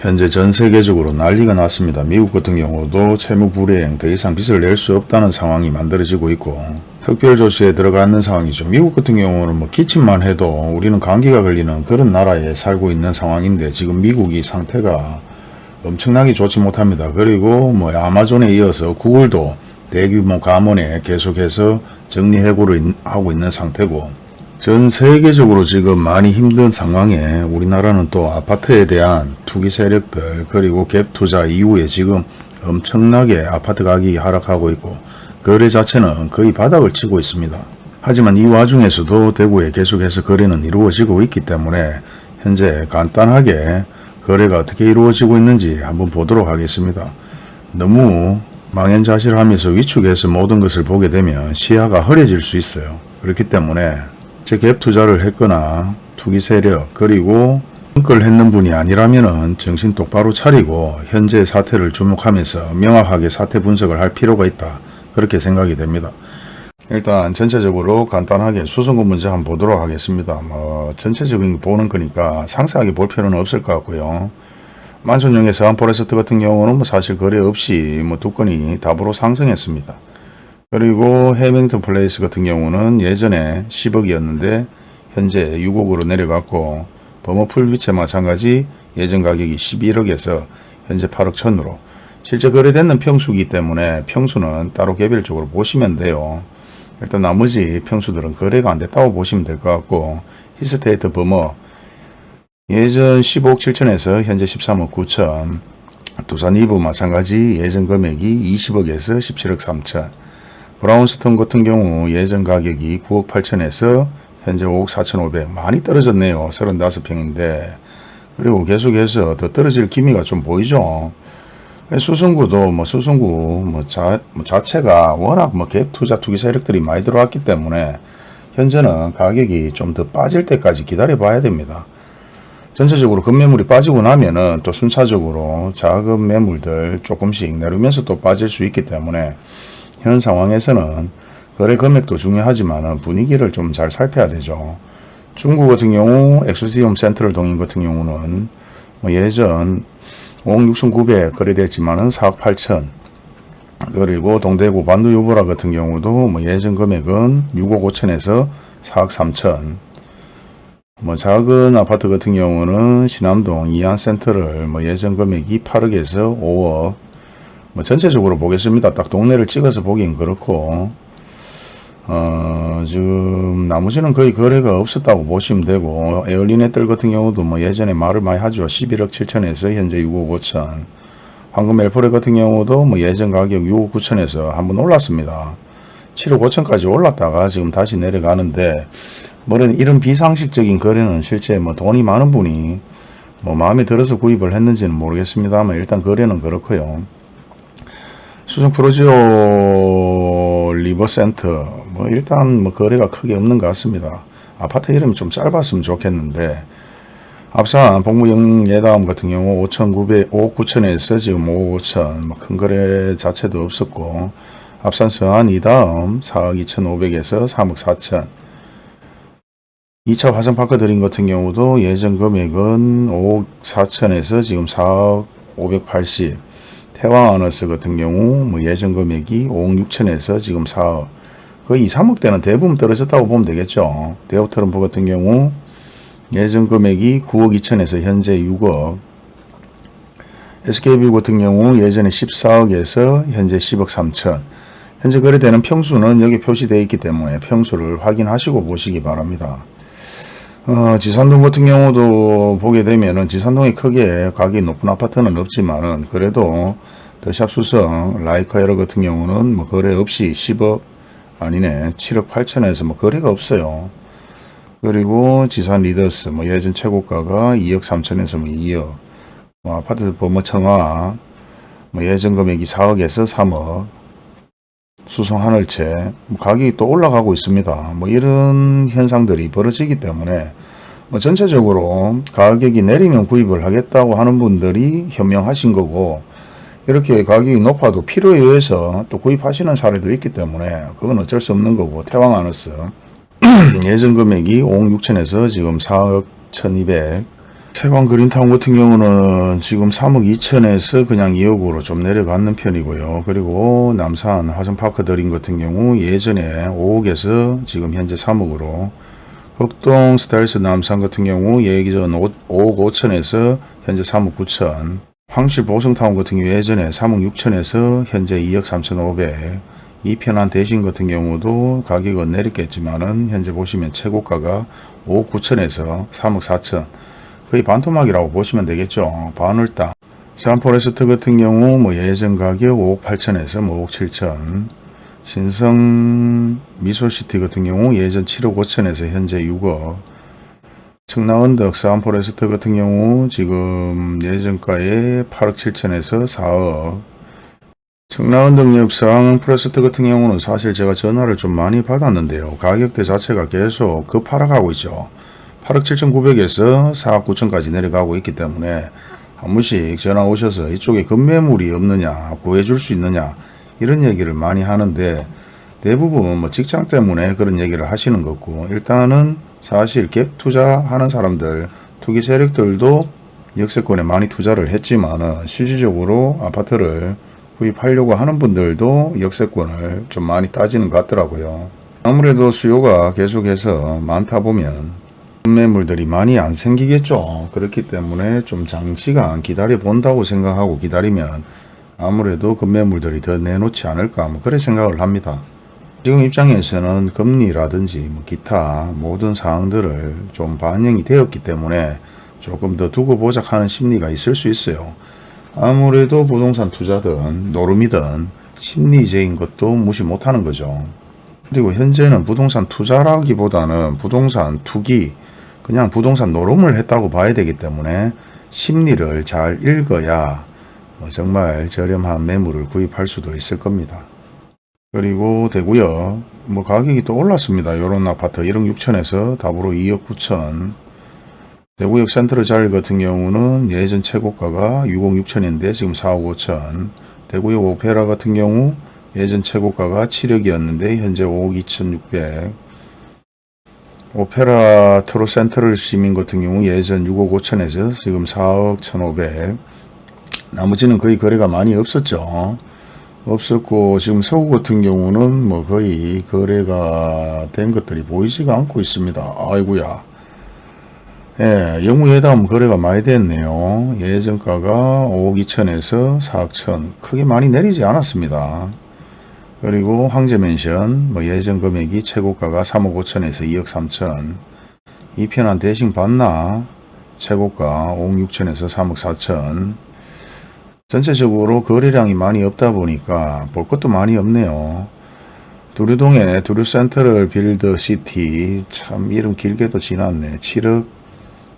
현재 전 세계적으로 난리가 났습니다. 미국 같은 경우도 채무 불이행 더 이상 빚을 낼 수 없다는 상황이 만들어지고 있고 특별 조치에 들어가는 상황이죠. 미국 같은 경우는 뭐 기침만 해도 우리는 감기가 걸리는 그런 나라에 살고 있는 상황인데 지금 미국이 상태가 엄청나게 좋지 못합니다. 그리고 뭐 아마존에 이어서 구글도 대규모 감원에 계속해서 정리해고를 하고 있는 상태고 전 세계적으로 지금 많이 힘든 상황에 우리나라는 또 아파트에 대한 투기 세력들 그리고 갭 투자 이후에 지금 엄청나게 아파트 가격이 하락하고 있고 거래 자체는 거의 바닥을 치고 있습니다. 하지만 이 와중에서도 대구에 계속해서 거래는 이루어지고 있기 때문에 현재 간단하게 거래가 어떻게 이루어지고 있는지 한번 보도록 하겠습니다. 너무 망연자실하면서 위축해서 모든 것을 보게 되면 시야가 흐려질 수 있어요. 그렇기 때문에 갭 투자를 했거나 투기 세력 그리고 걸 했는 분이 아니라면 정신 똑바로 차리고 현재 사태를 주목하면서 명확하게 사태 분석을 할 필요가 있다. 그렇게 생각이 됩니다. 일단 전체적으로 간단하게 수성구 문제 한번 보도록 하겠습니다. 뭐 전체적인 거 보는 거니까 상세하게 볼 필요는 없을 것 같고요. 만촌역의 서한포레스트 같은 경우는 뭐 사실 거래 없이 뭐 두 건이 답으로 상승했습니다. 그리고 해링턴 플레이스 같은 경우는 예전에 10억이었는데 현재 6억으로 내려갔고 범어 풀비체 마찬가지 예전 가격이 11억에서 현재 8억 천으로 실제 거래되는 평수이기 때문에 평수는 따로 개별적으로 보시면 돼요. 일단 나머지 평수들은 거래가 안 됐다고 보시면 될 것 같고 힐스테이트 범어 예전 15억 7천에서 현재 13억 9천 두산위브 마찬가지 예전 금액이 20억에서 17억 3천 브라운스톤 같은 경우 예전 가격이 9억 8천에서 현재 5억 4천 5백 많이 떨어졌네요. 35평인데 그리고 계속해서 더 떨어질 기미가 좀 보이죠. 수성구도 뭐 수성구 뭐, 자, 뭐 자체가 워낙 뭐 갭 투자 투기 세력들이 많이 들어왔기 때문에 현재는 가격이 좀 더 빠질 때까지 기다려 봐야 됩니다. 전체적으로 급매물이 빠지고 나면은 또 순차적으로 작은 매물들 조금씩 내리면서 또 빠질 수 있기 때문에 현 상황에서는 거래 금액도 중요하지만 분위기를 좀 잘 살펴야 되죠. 중국 같은 경우 엑소시움 센트럴 동인 같은 경우는 뭐 예전 5억 6,900 거래됐지만은 4억 8천. 그리고 동대구 반도 유보라 같은 경우도 뭐 예전 금액은 6억 5천에서 4억 3천. 뭐 작은 아파트 같은 경우는 신암동 이안센터를 뭐 예전 금액이 8억에서 5억. 뭐 전체적으로 보겠습니다. 딱 동네를 찍어서 보긴 그렇고 어, 지금 나머지는 거의 거래가 없었다고 보시면 되고 에어리넷들 같은 경우도 뭐 예전에 말을 많이 하죠. 11억 7천에서 현재 6억 5천 황금 엘포레 같은 경우도 뭐 예전 가격 6억 9천에서 한번 올랐습니다. 7억 5천까지 올랐다가 지금 다시 내려가는데 뭐는 이런 비상식적인 거래는 실제 뭐 돈이 많은 분이 뭐 마음에 들어서 구입을 했는지는 모르겠습니다만 일단 거래는 그렇고요. 수성 프로지오 리버센터 뭐 일단 뭐 거래가 크게 없는 것 같습니다. 아파트 이름이 좀 짧았으면 좋겠는데 앞선 복무영 예다음 같은 경우 5,900, 5억 9천에서 지금 5억 5천. 뭐 큰 거래 자체도 없었고 앞선 서한 이다음 4억 2,500에서 3억 4천. 2차 화성파크 드림 같은 경우도 예전 금액은 5억 4천에서 지금 4억 580 태왕 아너스 같은 경우 뭐 예전 금액이 5억 6천에서 지금 4억 거의 2, 3억대는 대부분 떨어졌다고 보면 되겠죠. 데오트럼프 같은 경우 예전 금액이 9억 2천에서 현재 6억 SKB 같은 경우 예전에 14억에서 현재 10억 3천 현재 거래되는 평수는 여기 표시되어 있기 때문에 평수를 확인하시고 보시기 바랍니다. 어, 지산동 같은 경우도 보게 되면 은 지산동이 크게 가격이 높은 아파트는 없지만 은 그래도 더샵 수성 라이카 에러 같은 경우는 뭐 거래 없이 10억 아니네 7억 8천에서 뭐 거래가 없어요. 그리고 지산 리더스 뭐 예전 최고가가 2억 3천에서 뭐 2억 뭐 아파트 범어 청아 뭐 예전 금액이 4억에서 3억 수성 하늘채 뭐 가격이 또 올라가고 있습니다. 뭐 이런 현상들이 벌어지기 때문에 뭐 전체적으로 가격이 내리면 구입을 하겠다고 하는 분들이 현명하신 거고 이렇게 가격이 높아도 필요에 의해서 또 구입하시는 사례도 있기 때문에 그건 어쩔 수 없는 거고 태왕하너스. 예전 금액이 5억 6천에서 지금 4억 1200 세관 그린타운 같은 경우는 지금 3억 2천에서 그냥 2억으로 좀 내려가는 편이고요. 그리고 남산 화성파크 드림 같은 경우 예전에 5억에서 지금 현재 3억으로. 흑동 스타일스 남산 같은 경우 예전 5억 5천에서 현재 3억 9천 황실 보성타운 같은 경우 예전에 3억 6천에서 현재 2억 3천 5백 이편한 대신 같은 경우도 가격은 내렸겠지만은 현재 보시면 최고가가 5억 9천에서 3억 4천 거의 반토막이라고 보시면 되겠죠. 반월당. 산포레스트 같은 경우 뭐 예전 가격 5억 8천에서 뭐 5억 7천. 신성 미소시티 같은 경우 예전 7억 5천에서 현재 6억. 청라언덕 서한포레스트 같은 경우 지금 예전가에 8억 7천에서 4억. 청라언덕역 서한포레스트 같은 경우는 사실 제가 전화를 좀 많이 받았는데요. 가격대 자체가 계속 급하락하고 있죠. 8억 7,900에서 4억 9천까지 내려가고 있기 때문에 한 번씩 전화 오셔서 이쪽에 급매물이 없느냐 구해줄 수 있느냐 이런 얘기를 많이 하는데 대부분 뭐 직장 때문에 그런 얘기를 하시는 거고 일단은 사실 갭 투자하는 사람들 투기 세력들도 역세권에 많이 투자를 했지만 실질적으로 아파트를 구입하려고 하는 분들도 역세권을 좀 많이 따지는 것 같더라고요. 아무래도 수요가 계속해서 많다 보면 매물들이 많이 안 생기겠죠. 그렇기 때문에 좀 장시간 기다려 본다고 생각하고 기다리면 아무래도 급매물들이 더 내놓지 않을까 뭐 그래 생각을 합니다. 지금 입장에서는 금리라든지 뭐 기타 모든 사항들을 좀 반영이 되었기 때문에 조금 더 두고 보자 하는 심리가 있을 수 있어요. 아무래도 부동산 투자든 노름이든 심리적인 것도 무시 못하는 거죠. 그리고 현재는 부동산 투자라기보다는 부동산 투기 그냥 부동산 노름을 했다고 봐야 되기 때문에 심리를 잘 읽어야 뭐 정말 저렴한 매물을 구입할 수도 있을 겁니다. 그리고 되고요. 뭐 가격이 또 올랐습니다. 요런 아파트 1억 6천에서 답으로 2억 9천 대구역 센트럴 자리 같은 경우는 예전 최고가가 6억 6천인데 지금 4억 5천 대구역 오페라 같은 경우 예전 최고가가 7억이었는데 현재 5억 2천6백 오페라 트로 센트럴 시민 같은 경우 예전 6억 5천에서 지금 4억 1,500 나머지는 거의 거래가 많이 없었죠. 없었고 지금 서구 같은 경우는 뭐 거의 거래가 된 것들이 보이지가 않고 있습니다. 아이구야 예, 영무회담 거래가 많이 됐네요. 예전가가 5억 2천에서 4억 1천 크게 많이 내리지 않았습니다. 그리고 황제맨션 뭐 예전 금액이 최고가가 3억 5천에서 2억 3천 이 편한 대신 받나 최고가 5억 6천에서 3억 4천 전체적으로 거래량이 많이 없다 보니까 볼 것도 많이 없네요. 두류동에 두류센터를 빌드 시티 참 이름 길게도 지났네. 7억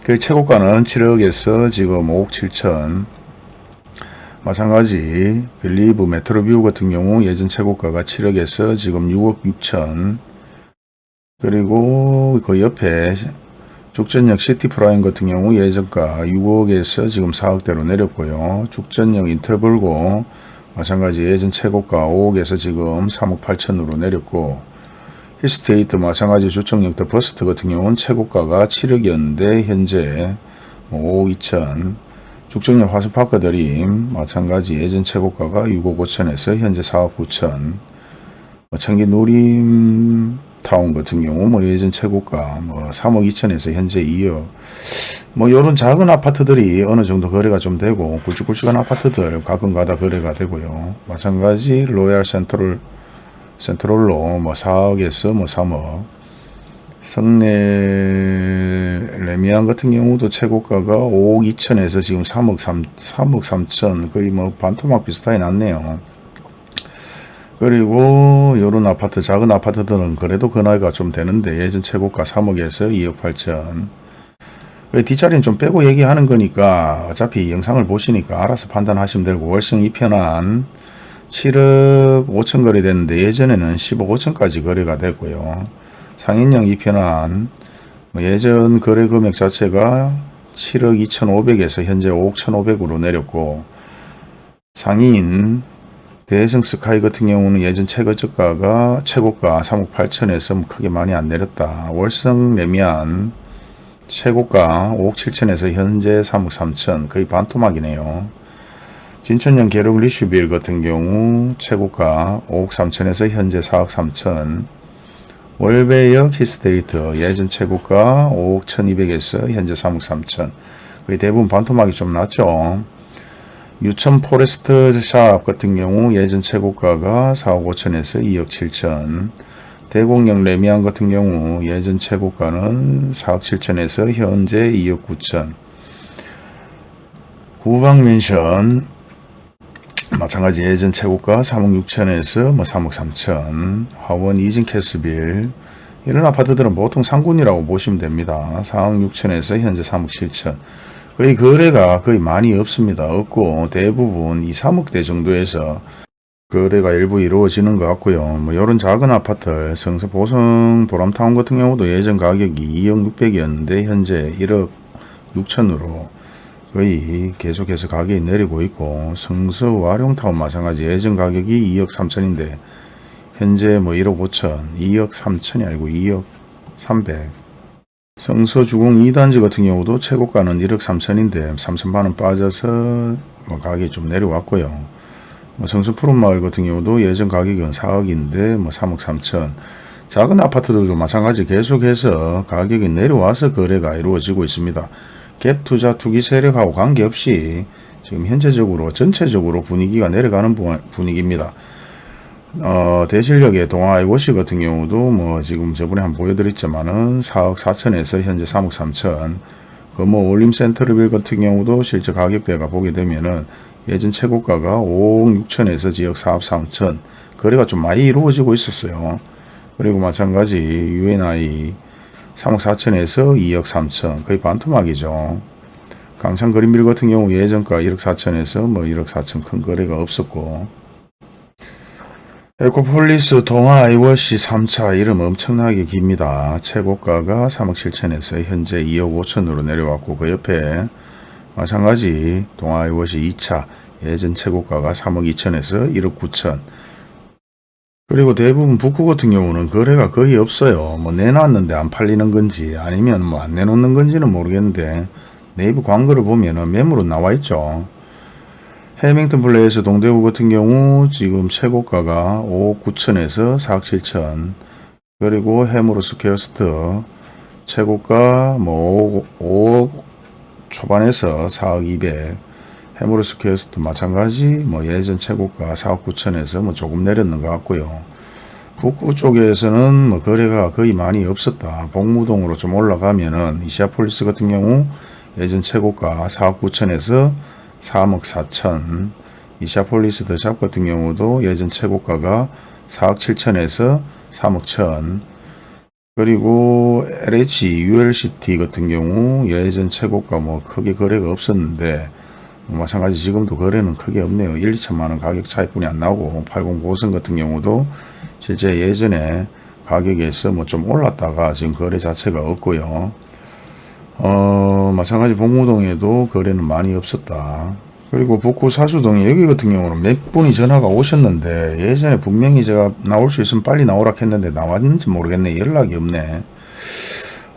그 최고가는 7억에서 지금 5억 7천 마찬가지 빌리브 메트로뷰 같은 경우 예전 최고가가 7억에서 지금 6억 6천 그리고 그 옆에 죽전역 시티프라임 같은 경우 예전가 6억에서 지금 4억대로 내렸고요. 죽전역 인터불고 마찬가지 예전 최고가 5억에서 지금 3억 8천으로 내렸고 힐스테이트 마찬가지 죽전역 더 퍼스트 같은 경우는 최고가가 7억이었는데 현재 5억 뭐 2천 죽전역 화성파크드림 마찬가지 예전 최고가가 6억 5천에서 현재 4억 9천 청기 누림 타운 같은 경우 뭐 예전 최고가 뭐 3억 2천에서 현재 2억. 뭐 요런 작은 아파트들이 어느 정도 거래가 좀 되고 굵직굵직한 아파트들 가끔 가다 거래가 되고요. 마찬가지 로얄 센트럴 센트럴로 뭐 4억에서 뭐 3억. 성내 레미안 같은 경우도 최고가가 5억 2천에서 지금 3억 3, 3억 3천 거의 뭐 반토막 비슷하게 났네요. 그리고 요런 아파트 작은 아파트들은 그래도 그 나이가 좀 되는데 예전 최고가 3억에서 2억 8천 뒷자리는 좀 빼고 얘기하는 거니까 어차피 영상을 보시니까 알아서 판단하시면 되고 월성 2편한 7억 5천 거래됐는데 예전에는 10억 5천까지 거래가 됐고요. 상인형 2편한 뭐 예전 거래 금액 자체가 7억 2,500에서 현재 5억 1,500으로 내렸고 상인 대성 스카이 같은 경우는 예전 최고 저가가 최고가 3억 8천에서 뭐 크게 많이 안 내렸다. 월성 레미안 최고가 5억 7천에서 현재 3억 3천 거의 반토막이네요. 진천형 계룡 리슈빌 같은 경우 최고가 5억 3천에서 현재 4억 3천 월배역 힐스테이트 예전 최고가 5억 1200에서 현재 3억 3천 거의 대부분 반토막이 좀 났죠. 유천 포레스트 샵 같은 경우 예전 최고가가 4억 5천에서 2억 7천. 대곡역 래미안 같은 경우 예전 최고가는 4억 7천에서 현재 2억 9천. 후방맨션 마찬가지 예전 최고가 3억 6천에서 뭐 3억 3천. 화원 이진 캐스빌. 이런 아파트들은 보통 상군이라고 보시면 됩니다. 4억 6천에서 현재 3억 7천 거의 거래가 거의 많이 없습니다. 없고 대부분 이 3억대 정도에서 거래가 일부 이루어지는 것 같고요. 뭐 이런 작은 아파트 성서 보성 보람타운 같은 경우도 예전 가격이 2억 6백이었는데 현재 1억 6천으로 거의 계속해서 가격이 내리고 있고 성서 와룡타운 마찬가지 예전 가격이 2억 3천인데 현재 뭐 1억 5천 2억 3천이 아니고 2억 3백 성서주공 2단지 같은 경우도 최고가는 1억 3천인데 3천만원 빠져서 뭐 가격이 좀 내려왔고요. 뭐 성수 푸른마을 같은 경우도 예전 가격은 4억인데 뭐 3억 3천 작은 아파트들도 마찬가지 계속해서 가격이 내려와서 거래가 이루어지고 있습니다. 갭 투자 투기 세력하고 관계없이 지금 현재적으로 전체적으로 분위기가 내려가는 분위기입니다. 어, 대실력의 동아이워시 같은 경우도 뭐 지금 저번에 한번 보여드렸지만은 4억 4천에서 현재 3억 3천 그 뭐 올림센터빌 같은 경우도 실제 가격대가 보게 되면은 예전 최고가가 5억 6천에서 지역 4억 3천 거래가 좀 많이 이루어지고 있었어요. 그리고 마찬가지 UNI 3억 4천에서 2억 3천 거의 반토막이죠. 강창 그린빌 같은 경우 예전가 1억 4천에서 뭐 1억 4천 큰 거래가 없었고 에코폴리스 동아 아이위시 3차 이름 엄청나게 깁니다. 최고가가 3억 7천에서 현재 2억 5천으로 내려왔고 그 옆에 마찬가지 동아 아이위시 2차 예전 최고가가 3억 2천에서 1억 9천 그리고 대부분 북구 같은 경우는 거래가 거의 없어요. 뭐 내놨는데 안 팔리는 건지 아니면 뭐 안 내놓는 건지는 모르겠는데 네이버 광고를 보면 은 매물은 나와 있죠. 해링턴 플레이스 동대구 같은 경우 지금 최고가가 5억 9천에서 4억 7천 그리고 해모로 스퀘어 이스트 최고가 뭐 5억, 5억 초반에서 4억 2백 해모로 스퀘어 웨스트 마찬가지 뭐 예전 최고가 4억 9천에서 뭐 조금 내렸는 것 같고요. 북구 쪽에서는 뭐 거래가 거의 많이 없었다. 봉무동으로 좀 올라가면은 이시아폴리스 같은 경우 예전 최고가 4억 9천에서 3억 4천 이시아폴리스 더샵 같은 경우도 예전 최고가가 4억 7천에서 3억 천 그리고 LH ULCT 같은 경우 예전 최고가 뭐 크게 거래가 없었는데 뭐 마찬가지 지금도 거래는 크게 없네요. 1, 2천만원 가격 차이뿐이 안 나오고 80 고선 같은 경우도 실제 예전에 가격에서 뭐 좀 올랐다가 지금 거래 자체가 없고요. 어 마찬가지 봉무동에도 거래는 많이 없었다. 그리고 북구 사수동에 여기 같은 경우는 몇 분이 전화가 오셨는데 예전에 분명히 제가 나올 수 있으면 빨리 나오라 했는데 나왔는지 모르겠네. 연락이 없네.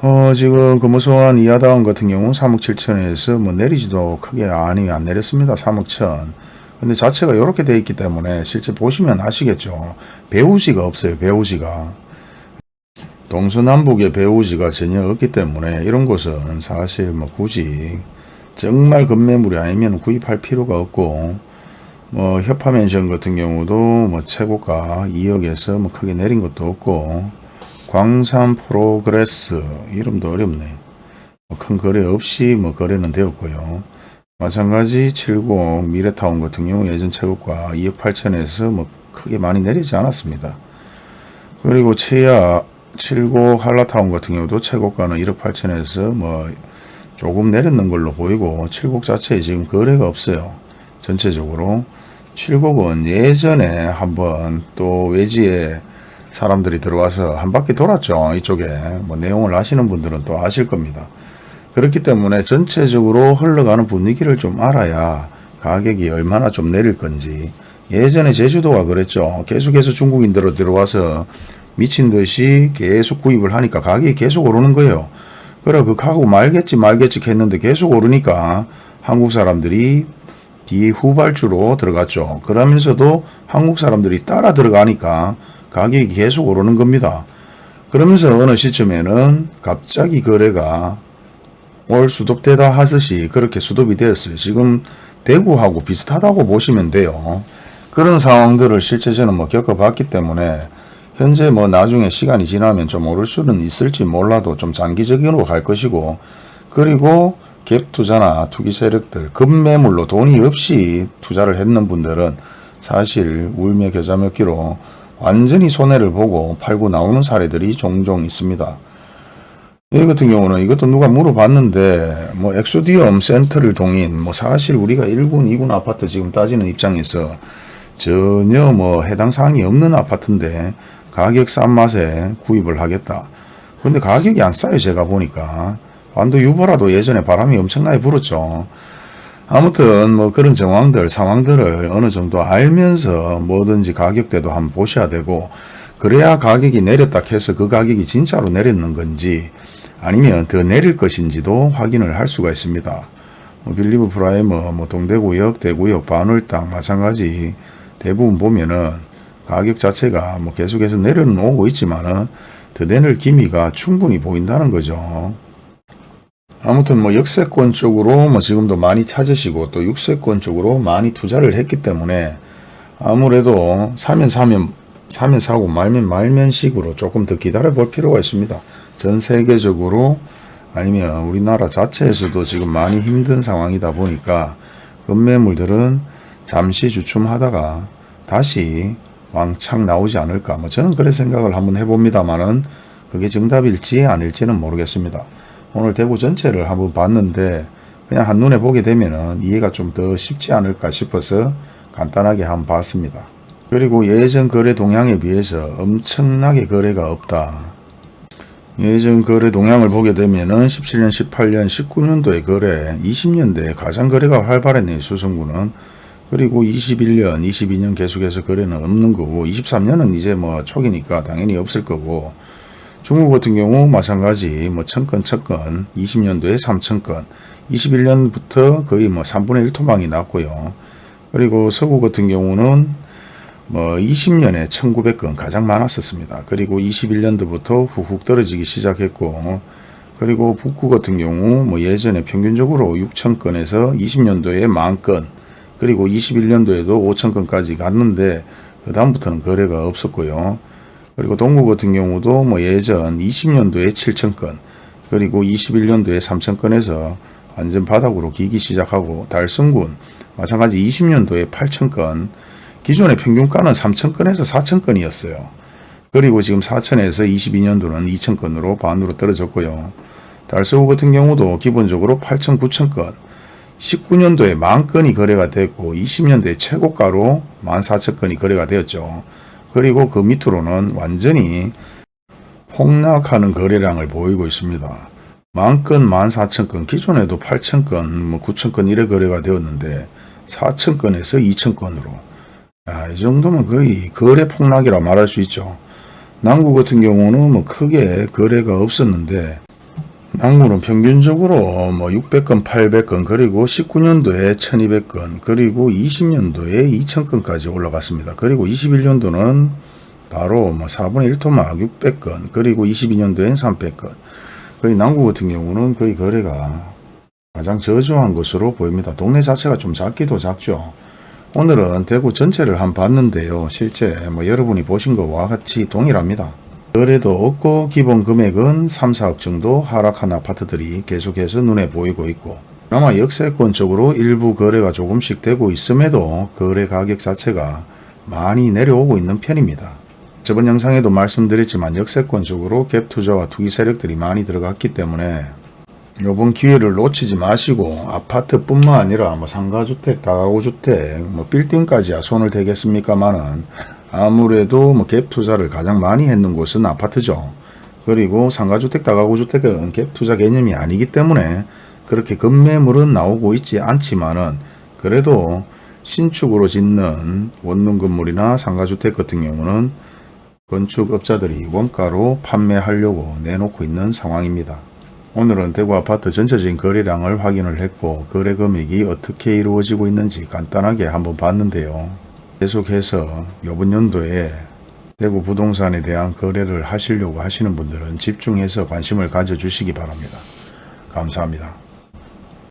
어 지금 금호소환 이하다운 같은 경우 3억 7천에서 뭐 내리지도 크게 아니 안 내렸습니다. 3억 천. 근데 자체가 이렇게 돼 있기 때문에 실제 보시면 아시겠죠. 배우지가 없어요 배우지가 동서남북의 배후지가 전혀 없기 때문에 이런 곳은 사실 뭐 굳이 정말 급매물이 아니면 구입할 필요가 없고 뭐 협화맨션 같은 경우도 뭐 최고가 2억에서 뭐 크게 내린 것도 없고 광신 프로그레스 이름도 어렵네. 뭐 큰 거래 없이 뭐 거래는 되었고요. 마찬가지 70 미래타운 같은 경우 예전 최고가 2억 8천에서 뭐 크게 많이 내리지 않았습니다. 그리고 최야 79 한라타운 같은 경우도 최고가는 1억 8천에서 뭐 조금 내렸는 걸로 보이고 칠곡 자체에 지금 거래가 없어요. 전체적으로 칠곡은 예전에 한번 또 외지에 사람들이 들어와서 한 바퀴 돌았죠. 이쪽에 뭐 내용을 아시는 분들은 또 아실 겁니다. 그렇기 때문에 전체적으로 흘러가는 분위기를 좀 알아야 가격이 얼마나 좀 내릴 건지 예전에 제주도가 그랬죠. 계속해서 중국인들로 들어와서 미친 듯이 계속 구입을 하니까 가격이 계속 오르는 거예요. 그래 그 가고 말겠지 말겠지 했는데 계속 오르니까 한국 사람들이 뒤 후발주로 들어갔죠. 그러면서도 한국 사람들이 따라 들어가니까 가격이 계속 오르는 겁니다. 그러면서 어느 시점에는 갑자기 거래가 올 수도되다 하듯이 그렇게 수도이 되었어요. 지금 대구하고 비슷하다고 보시면 돼요. 그런 상황들을 실제 저는 뭐 겪어봤기 때문에 현재 뭐 나중에 시간이 지나면 좀 오를 수는 있을지 몰라도 좀 장기적으로 갈 것이고 그리고 갭 투자나 투기 세력들 급매물로 돈이 없이 투자를 했는 분들은 사실 울며 겨자 먹기로 완전히 손해를 보고 팔고 나오는 사례들이 종종 있습니다. 이 같은 경우는 이것도 누가 물어봤는데 뭐 엑소디움 센터를 동인 뭐 사실 우리가 1군 2군 아파트 지금 따지는 입장에서 전혀 뭐 해당 사항이 없는 아파트인데 가격 싼 맛에 구입을 하겠다. 근데 가격이 안 싸요 제가 보니까 완도 유보라도 예전에 바람이 엄청나게 불었죠. 아무튼 뭐 그런 정황들 상황들을 어느 정도 알면서 뭐든지 가격대도 한번 보셔야 되고 그래야 가격이 내렸다 해서 그 가격이 진짜로 내렸는 건지 아니면 더 내릴 것인지도 확인을 할 수가 있습니다. 뭐 빌리브 프라이머, 뭐 동대구역, 대구역, 반월당 마찬가지 대부분 보면은 가격 자체가 뭐 계속해서 내려는 오고 있지만은 더 내릴 기미가 충분히 보인다는 거죠. 아무튼 뭐 역세권 쪽으로 뭐 지금도 많이 찾으시고 또 육세권 쪽으로 많이 투자를 했기 때문에 아무래도 사면 사면 사면 사고 말면 말면 식으로 조금 더 기다려 볼 필요가 있습니다. 전 세계적으로 아니면 우리나라 자체에서도 지금 많이 힘든 상황이다 보니까 급매물들은 잠시 주춤하다가 다시 왕창 나오지 않을까 뭐 저는 그래 생각을 한번 해봅니다만은 그게 정답일지 아닐지는 모르겠습니다. 오늘 대구 전체를 한번 봤는데 그냥 한눈에 보게 되면은 이해가 좀 더 쉽지 않을까 싶어서 간단하게 한번 봤습니다. 그리고 예전 거래 동향에 비해서 엄청나게 거래가 없다. 예전 거래 동향을 보게 되면은 17년, 18년, 19년도의 거래, 20년대에 가장 거래가 활발했네요. 수성구는. 그리고 21년, 22년 계속해서 거래는 없는 거고 23년은 이제 뭐 초기니까 당연히 없을 거고 중국 같은 경우 마찬가지 뭐 천건 천건 20년도에 3천건 21년부터 거의 뭐 3분의 1 토막이 났고요. 그리고 서구 같은 경우는 뭐 20년에 1900건 가장 많았었습니다. 그리고 21년도부터 후훅 떨어지기 시작했고 그리고 북구 같은 경우 뭐 예전에 평균적으로 6천건에서 20년도에 만건 그리고 21년도에도 5천건까지 갔는데 그 다음부터는 거래가 없었고요. 그리고 동구 같은 경우도 뭐 예전 20년도에 7천건 그리고 21년도에 3천건에서 완전 바닥으로 기기 시작하고 달성군 마찬가지 20년도에 8천건 기존의 평균가는 3천건에서 4천건이었어요. 그리고 지금 4천에서 22년도는 2천건으로 반으로 떨어졌고요. 달서구 같은 경우도 기본적으로 8천, 9천건 19년도에 만 건이 거래가 됐고 20년도에 최고가로 14,000건이 거래가 되었죠. 그리고 그 밑으로는 완전히 폭락하는 거래량을 보이고 있습니다. 만건, 14,000건, 기존에도 8,000건, 뭐 9,000건 이래 거래가 되었는데 4,000건에서 2,000건으로 아, 이 정도면 거의 거래 폭락이라 말할 수 있죠. 남구 같은 경우는 뭐 크게 거래가 없었는데 남구는 평균적으로 뭐 600건, 800건, 그리고 19년도에 1200건, 그리고 20년도에 2000건까지 올라갔습니다. 그리고 21년도는 바로 뭐 4분의 1토막 600건, 그리고 22년도엔 300건. 거의 남구 같은 경우는 거의 거래가 가장 저조한 것으로 보입니다. 동네 자체가 좀 작기도 작죠. 오늘은 대구 전체를 한 봤는데요. 실제 뭐 여러분이 보신 것과 같이 동일합니다. 거래도 없고 기본 금액은 3, 4억 정도 하락한 아파트들이 계속해서 눈에 보이고 있고 아마 역세권 쪽으로 일부 거래가 조금씩 되고 있음에도 거래 가격 자체가 많이 내려오고 있는 편입니다. 저번 영상에도 말씀드렸지만 역세권 쪽으로 갭 투자와 투기 세력들이 많이 들어갔기 때문에 요번 기회를 놓치지 마시고 아파트뿐만 아니라 뭐 상가주택, 다가구주택, 뭐 빌딩까지야 손을 대겠습니까마는 아무래도 뭐 갭 투자를 가장 많이 했는 곳은 아파트죠. 그리고 상가주택, 다가구주택은 갭 투자 개념이 아니기 때문에 그렇게 급매물은 나오고 있지 않지만은 그래도 신축으로 짓는 원룸 건물이나 상가주택 같은 경우는 건축업자들이 원가로 판매하려고 내놓고 있는 상황입니다. 오늘은 대구 아파트 전체적인 거래량을 확인을 했고 거래 금액이 어떻게 이루어지고 있는지 간단하게 한번 봤는데요. 계속해서 이번 연도에 대구 부동산에 대한 거래를 하시려고 하시는 분들은 집중해서 관심을 가져주시기 바랍니다. 감사합니다.